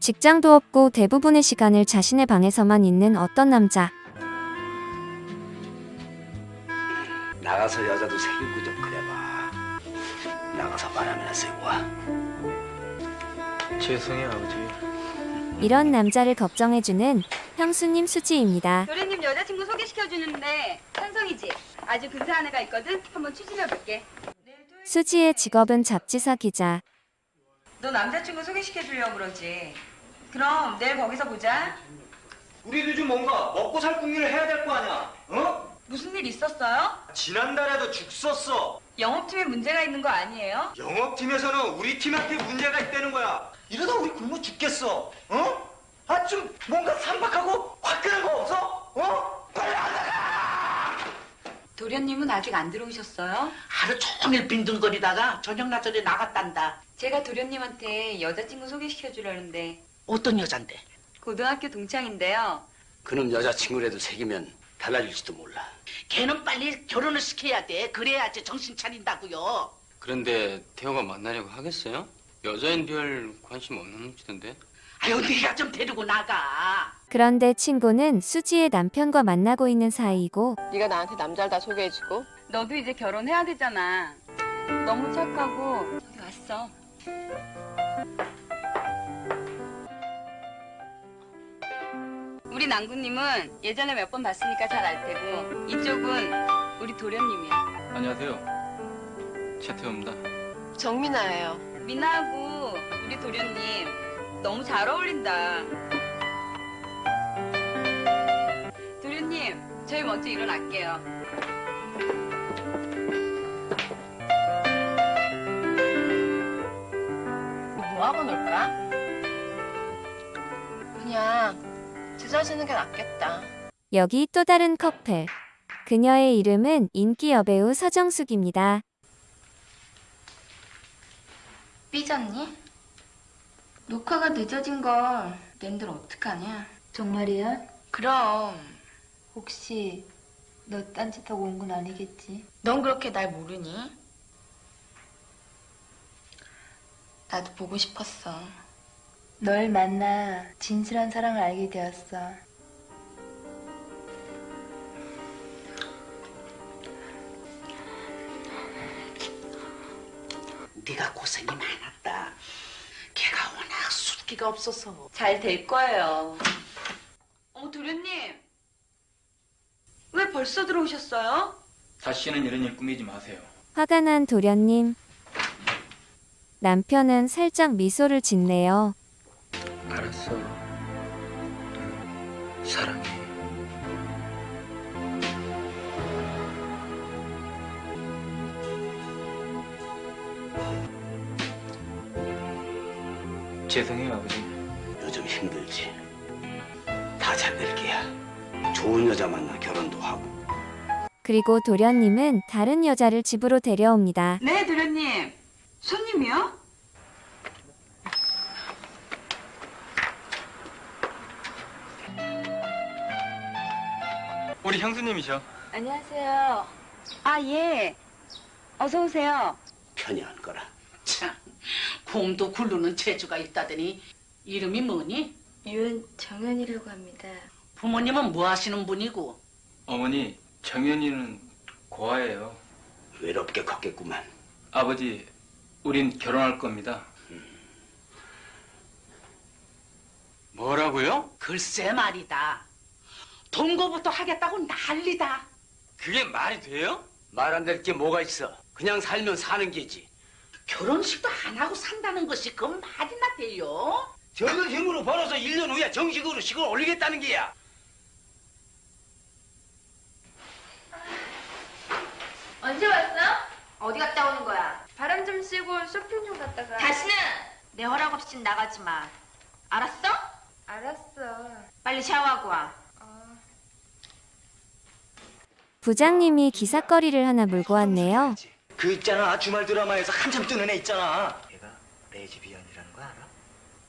직장도 없고 대부분의 시간을 자신의 방에서만 있는 어떤 남자. 나가서 여자도 새기고 좀 그래봐. 나가서 바람이나 쐬고 와. 죄송해요 아버지 이런 남자를 걱정해주는 형수님 수지입니다. 도련님 여자친구 소개시켜주는데 찬성이지? 아주 근사한 애가 있거든? 한번 추진해볼게. 수지의 직업은 잡지사 기자. 너 남자친구 소개시켜주려고 그러지. 그럼 내일 거기서 보자. 우리도 좀 뭔가 먹고 살 궁리를 해야 될 거 아니야 어? 무슨 일 있었어요? 지난달에도 죽 썼어 영업팀에 문제가 있는 거 아니에요? 영업팀에서는 우리 팀한테 문제가 있다는 거야 이러다 우리 굶어 죽겠어 어? 아 좀 뭔가 삼박하고 화끈한 거 없어? 어? 빨리 안 나가 도련님은 아직 안 들어오셨어요? 하루 종일 빈둥거리다가 저녁 나전에 나갔단다. 제가 도련님한테 여자친구 소개시켜주려는데 어떤 여잔데? 고등학교 동창인데요. 그놈 여자친구라도 새기면 달라질지도 몰라. 걔는 빨리 결혼을 시켜야 돼. 그래야지 정신 차린다고요. 그런데 태호가 만나려고 하겠어요? 여자엔 별 관심 없는 놈치던데 아유, 네가 좀 데리고 나가. 그런데 친구는 수지의 남편과 만나고 있는 사이이고 네가 나한테 남자를 다 소개해주고 너도 이제 결혼해야 되잖아. 너무 착하고 여기 왔어. 우리 남구님은 예전에 몇 번 봤으니까 잘 알 테고 이쪽은 우리 도련님이야. 안녕하세요 최태호입니다 정민아예요. 미나하고 우리 도련님 너무 잘 어울린다. 도련님, 저희 먼저 일어날게요. 그냥 찢어지는 게 낫겠다. 여기 또 다른 커플. 그녀의 이름은 인기 여배우 서정숙입니다. 삐졌니? 녹화가 늦어진 걸 낸들 어떡하냐? 정말이야? 그럼 혹시 너 딴짓하고 온 건 아니겠지? 넌 그렇게 날 모르니? 나도 보고 싶었어. 널 만나 진실한 사랑을 알게 되었어. 네가 고생이 많았다. 걔가 워낙 숫기가 없어서. 잘 될 거예요. 어머, 도련님. 왜 벌써 들어오셨어요? 다시는 이런 일 꾸미지 마세요. 화가 난 도련님. 남편은 살짝 미소를 짓네요. 알았어. 사랑해. 죄송해요 아버지. 요즘 힘들지. 다 잘 될 게야. 좋은 여자 만나 결혼도 하고. 그리고 도련님은 다른 여자를 집으로 데려옵니다. 네, 도련님. 손님이요? 우리 형수님이셔 안녕하세요. 아, 예. 어서 오세요. 편히 안 거라. 참, 곰도 굴르는 재주가 있다더니 이름이 뭐니? 윤정현이라고 합니다. 부모님은 뭐 하시는 분이고? 어머니 정연이는 고아예요. 외롭게 컸겠구만. 아버지 우린 결혼할 겁니다. 뭐라고요? 글쎄 말이다. 동거부터 하겠다고 난리다. 그게 말이 돼요? 말 안 될 게 뭐가 있어. 그냥 살면 사는 게지. 결혼식도 안 하고 산다는 것이 그 말이나 돼요? 저런 힘으로 벌어서 1년 후에 정식으로 식을 올리겠다는 게야. 언제 왔어? 어디 갔다 오는 거야? 바람 좀 쐬고 쇼핑 좀 갔다가. 다시는 내 허락 없이 나가지 마. 알았어? 알았어. 빨리 샤워하고 와. 부장님이 기사거리를 하나 물고 왔네요. 그 있잖아 주말 드라마에서 한참 뜨는 애 있잖아 걔가 레즈비언이라는 거 알아?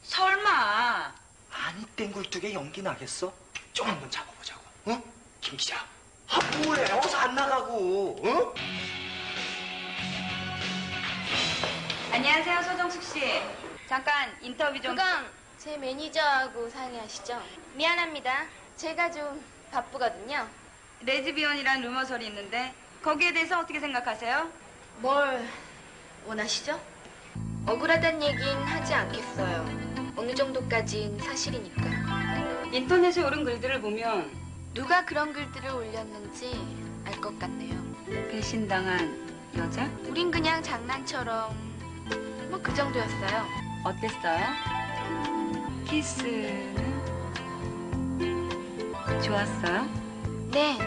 설마. 아니 땐 굴뚝에 연기 나겠어? 좀 한번 잡아보자고 어? 김 기자 아 뭐해 어서 안 나가고 어? 안녕하세요, 서정숙 씨. 잠깐 인터뷰 좀. 그건 제 매니저하고 상의하시죠. 미안합니다. 제가 좀 바쁘거든요. 레즈비언이란 루머설이 있는데 거기에 대해서 어떻게 생각하세요? 뭘 원하시죠? 억울하단 얘긴 하지 않겠어요. 어느 정도까진 사실이니까. 인터넷에 오른 글들을 보면 누가 그런 글들을 올렸는지 알 것 같네요. 배신당한 여자? 우린 그냥 장난처럼 뭐 그 정도였어요. 어땠어요? 키스는 좋았어요? 네,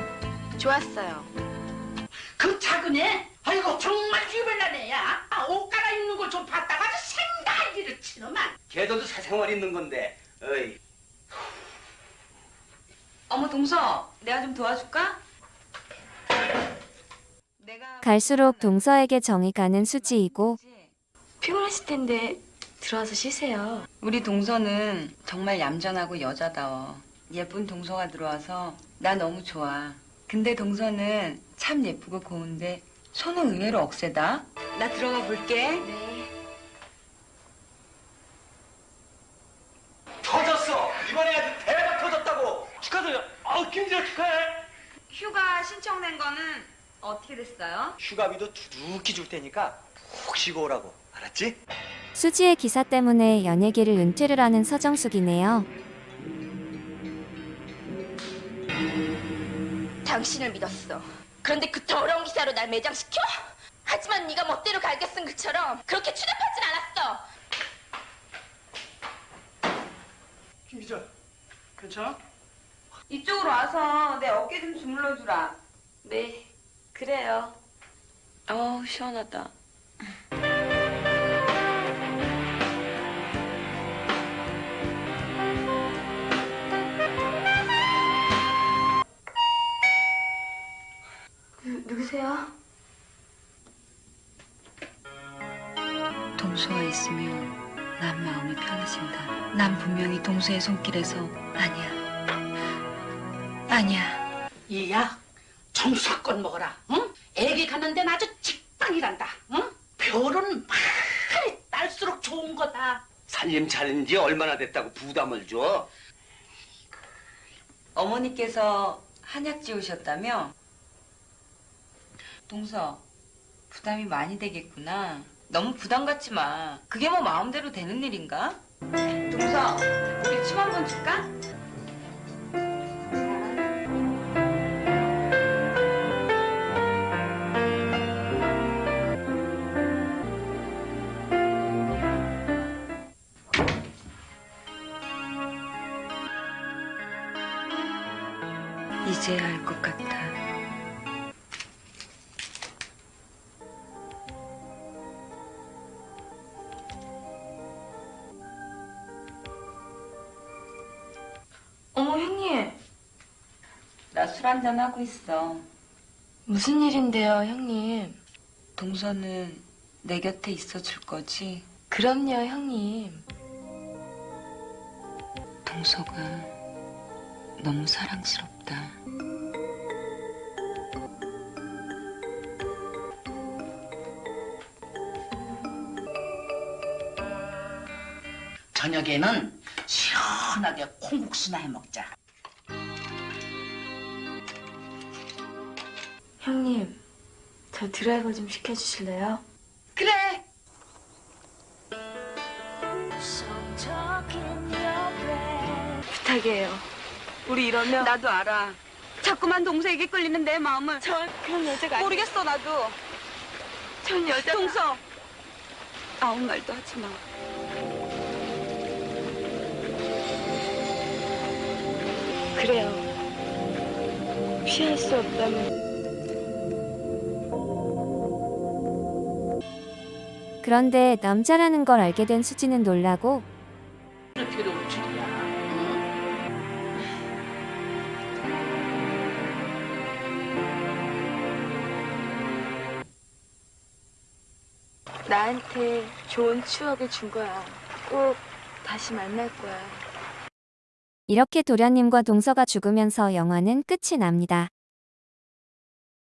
좋았어요. 그 작은 애? 아이고 정말 유별난 애야. 아, 옷 갈아입는 걸 좀 봤다가 아주 생각이를 치더만. 걔도 사생활 있는 건데. 어이. 어머 동서, 내가 좀 도와줄까? 내가 갈수록 동서에게 정이 가는 수지이고 피곤하실 텐데 들어와서 쉬세요. 우리 동서는 정말 얌전하고 여자다워. 예쁜 동서가 들어와서 나 너무 좋아. 근데 동서는 참 예쁘고 고운데 손은 의외로 억세다. 나 들어가 볼게. 네. 터졌어. 이번에 아주 대박 터졌다고. 축하드려. 아우 김지아 축하해. 휴가 신청된 거는 어떻게 됐어요? 휴가비도 두둑히 줄 테니까 푹 쉬고 오라고. 알았지? 수지의 기사 때문에 연예계를 은퇴를 하는 서정숙이네요. 당신을 믿었어. 그런데 그 더러운 기사로 날 매장시켜? 하지만 네가 멋대로 갈겨 쓴 그처럼 그렇게 추잡하진 않았어. 김 기자. 괜찮아? 이쪽으로 와서 내 어깨 좀 주물러 주라. 네, 그래요. 어우 시원하다. 누구세요? 동서가 있으면 난 마음이 편해진다. 난 분명히 동서의 손길에서 아니야. 아니야. 이야 정수건 먹어라. 응? 애기 가는 데는 아주 직방이란다. 응? 별은 많이 딸수록 좋은 거다. 살림 차린 지 얼마나 됐다고 부담을 줘? 어머니께서 한약 지우셨다며? 동서, 부담이 많이 되겠구나. 너무 부담 갖지 마. 그게 뭐 마음대로 되는 일인가? 동서, 우리 춤 한 번 출까? 이제 알것 같아. 나 술 한잔 하고 있어. 무슨 일인데요, 형님? 동서는 내 곁에 있어 줄 거지? 그럼요, 형님. 동서가 너무 사랑스럽다. 저녁에는 시원하게 콩국수나 해 먹자. 형님, 저 드라이버 좀 시켜주실래요? 그래. 부탁이에요. 우리 이러면 나도 알아. 자꾸만 동서에게 끌리는 내 마음을 전 그런 여자가 아니 모르겠어 나도. 전 여자 동서. 아무 말도 하지 마. 그래요. 피할 수 없다면 그런데 남자라는 걸 알게 된 수지는 놀라고 괴로울 줄이야. 응? 나한테 좋은 추억을 준 거야. 꼭 다시 만날 거야. 이렇게 도련님과 동서가 죽으면서 영화는 끝이 납니다.